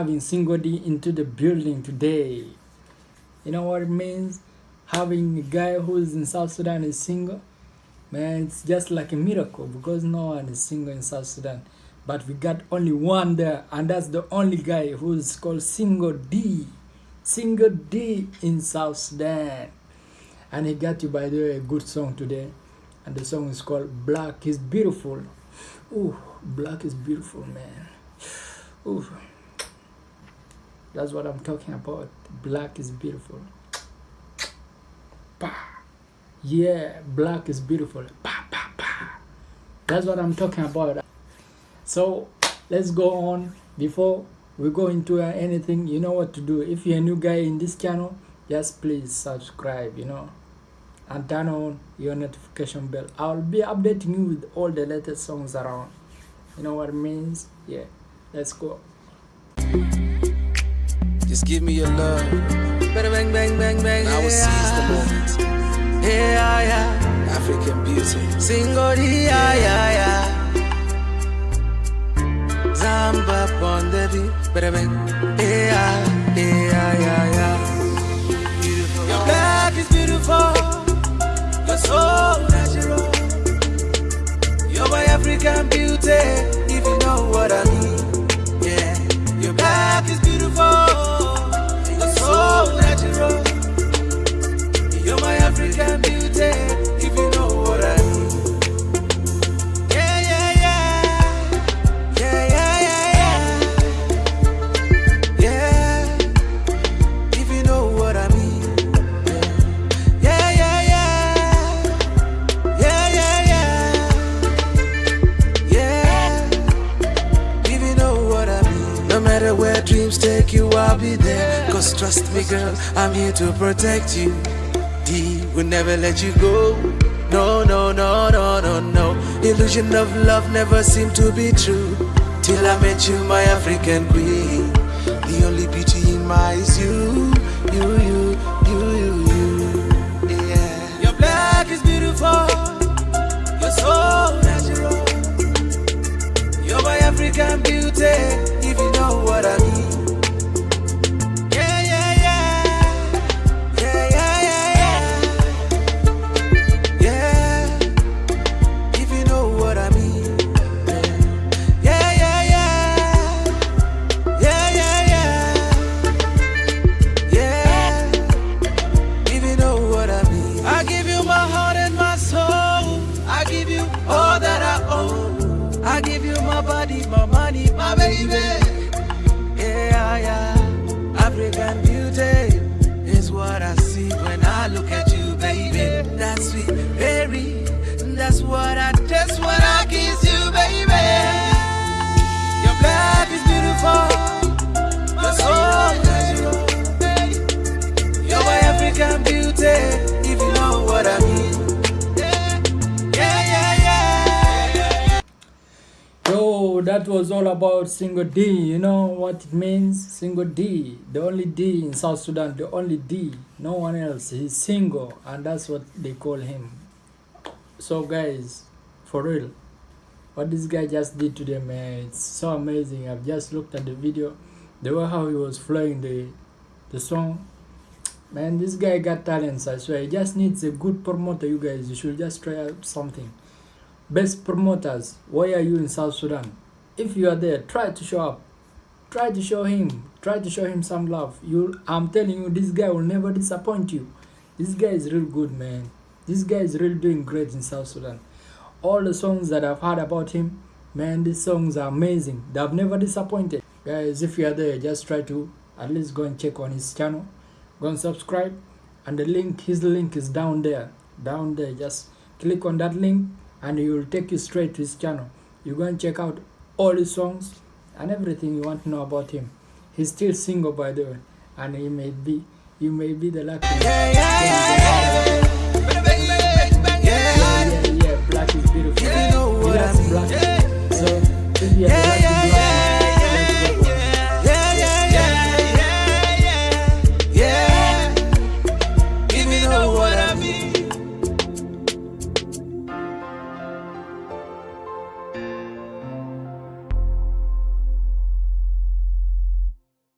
having single D into the building today. You know what it means? Having a guy who is in South Sudan is single. Man, it's just like a miracle because no one is single in South Sudan. But we got only one there, and that's the only guy who's called Single D. Single D in South Sudan. And he got you, by the way, a good song today. And the song is called Black is Beautiful. Ooh, black is beautiful, man. Ooh. That's what I'm talking about. Black is beautiful. Bah. Yeah, black is beautiful. Bah, bah, bah. That's what I'm talking about. So let's go on. Before we go into uh, anything, you know what to do. If you're a new guy in this channel, just please subscribe, you know, and turn on your notification bell. I'll be updating you with all the latest songs around. You know what it means? Yeah, let's go. Just give me your love. Bang, bang, bang, bang, bang. I will seize the moment. Yeah, yeah. African beauty. Single, yeah, yeah, yeah. Zamba on the beat. Bang, bang. Yeah, yeah, yeah, yeah. Beautiful. Your black is beautiful. You're so natural. You're my African beauty, if you know what I mean. Yeah, your black is beautiful. Be there. Cause trust me, girl, I'm here to protect you. D will never let you go. No, no, no, no, no, no. Illusion of love never seemed to be true. Till I met you, my African queen. The only beauty in my eyes, you, you, you, you, you, you. Yeah. Your black is beautiful. You're so natural. You're my African beauty, What I when I kiss you, baby. Your black is beautiful. You're so natural. You're my African beauty, if you know what I mean. Yo, that was all about single D. You know what it means? Single D. The only D in South Sudan, the only D. No one else. He's single, and that's what they call him. So, guys, for real, what this guy just did today, man, it's so amazing. I've just looked at the video, the way how he was flowing the the song. Man, this guy got talents, I swear. He just needs a good promoter, you guys. You should just try out something. Best promoters, why are you in South Sudan? If you are there, try to show up. Try to show him. Try to show him some love. You, I'm telling you, this guy will never disappoint you. This guy is real good, man. This guy is really doing great in South Sudan. All the songs that I've heard about him, man, these songs are amazing. They have never disappointed. Guys, if you are there, just try to at least go and check on his channel. Go and subscribe. And the link, his link is down there. Down there. Just click on that link and it will take you straight to his channel. You go and check out all his songs and everything you want to know about him. He's still single by the way, and he may be you may be the lucky. Is beautiful. You know what I mean. Yeah. So if you are the Yeah, yeah,